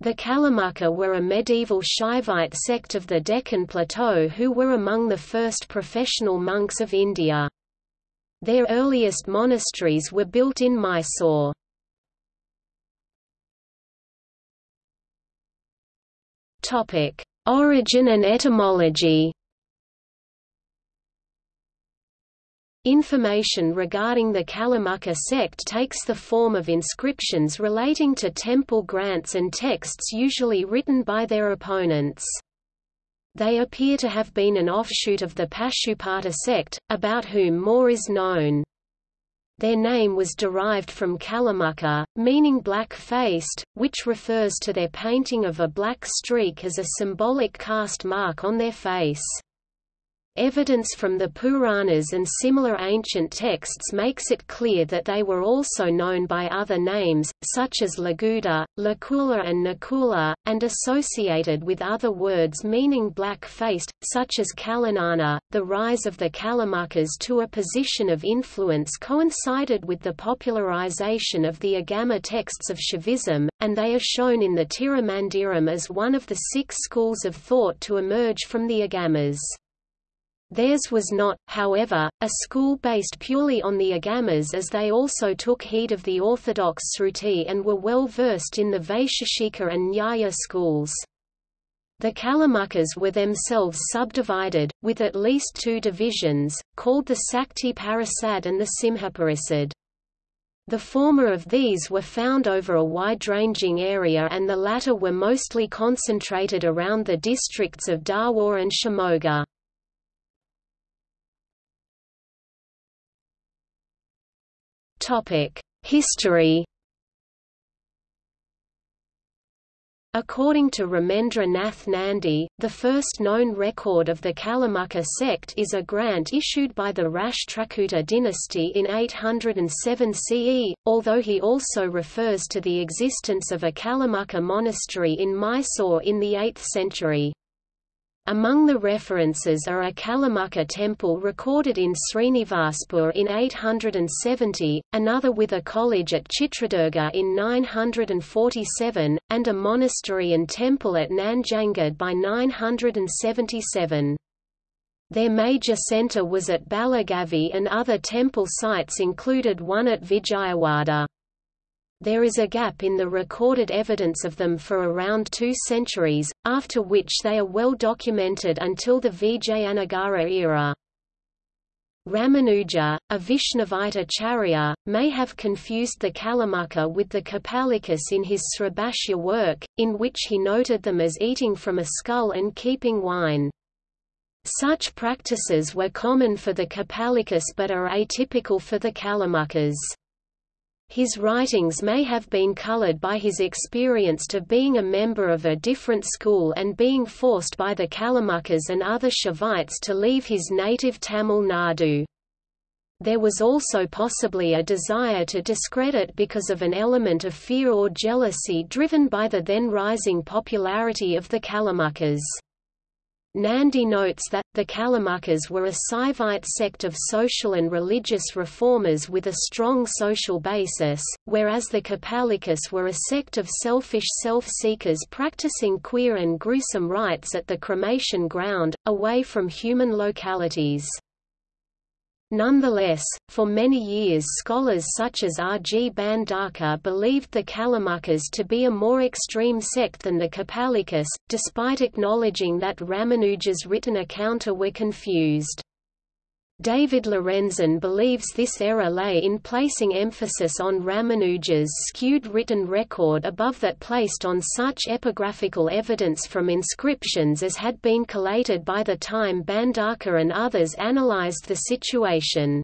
The Kalamukha were a medieval Shaivite sect of the Deccan Plateau who were among the first professional monks of India. Their earliest monasteries were built in Mysore. Origin and etymology Information regarding the Kalamukha sect takes the form of inscriptions relating to temple grants and texts usually written by their opponents. They appear to have been an offshoot of the Pashupata sect, about whom more is known. Their name was derived from Kalamukha, meaning black-faced, which refers to their painting of a black streak as a symbolic caste mark on their face. Evidence from the Puranas and similar ancient texts makes it clear that they were also known by other names, such as Laguda, Lakula and Nakula, and associated with other words meaning black-faced, such as Kalanana. The rise of the Kalamukhas to a position of influence coincided with the popularization of the Agama texts of Shaivism, and they are shown in the Tirumandiram as one of the six schools of thought to emerge from the Agamas. Theirs was not, however, a school based purely on the Agamas as they also took heed of the orthodox Sruti and were well versed in the Vaisheshika and Nyaya schools. The Kalamukhas were themselves subdivided, with at least two divisions, called the Sakti Parasad and the Simhaparasad. The former of these were found over a wide-ranging area and the latter were mostly concentrated around the districts of Dharwar and Shimoga. History According to Ramendra Nath Nandi, the first known record of the Kalamukha sect is a grant issued by the Rashtrakuta dynasty in 807 CE, although he also refers to the existence of a Kalamukha monastery in Mysore in the 8th century. Among the references are a Kalamukha temple recorded in Srinivaspur in 870, another with a college at Chitradurga in 947, and a monastery and temple at Nanjangud by 977. Their major centre was at Balagavi and other temple sites included one at Vijayawada. There is a gap in the recorded evidence of them for around two centuries, after which they are well documented until the Vijayanagara era. Ramanuja, a Vaishnavite acharya, may have confused the Kalamukha with the Kapalikas in his Sribhashya work, in which he noted them as eating from a skull and keeping wine. Such practices were common for the Kapalikas but are atypical for the Kalamukhas. His writings may have been colored by his experience of being a member of a different school and being forced by the Kalamukhas and other Shaivites to leave his native Tamil Nadu. There was also possibly a desire to discredit because of an element of fear or jealousy driven by the then rising popularity of the Kalamukhas. Nandi notes that, the Kalamukhas were a Saivite sect of social and religious reformers with a strong social basis, whereas the Kapalikas were a sect of selfish self-seekers practicing queer and gruesome rites at the cremation ground, away from human localities. Nonetheless, for many years scholars such as R. G. Bhandarkar believed the Kalamukhas to be a more extreme sect than the Kapalikas, despite acknowledging that Ramanuja's written accounta were confused. David Lorenzen believes this error lay in placing emphasis on Ramanuja's skewed written record above that placed on such epigraphical evidence from inscriptions as had been collated by the time Bhandarkar and others analyzed the situation.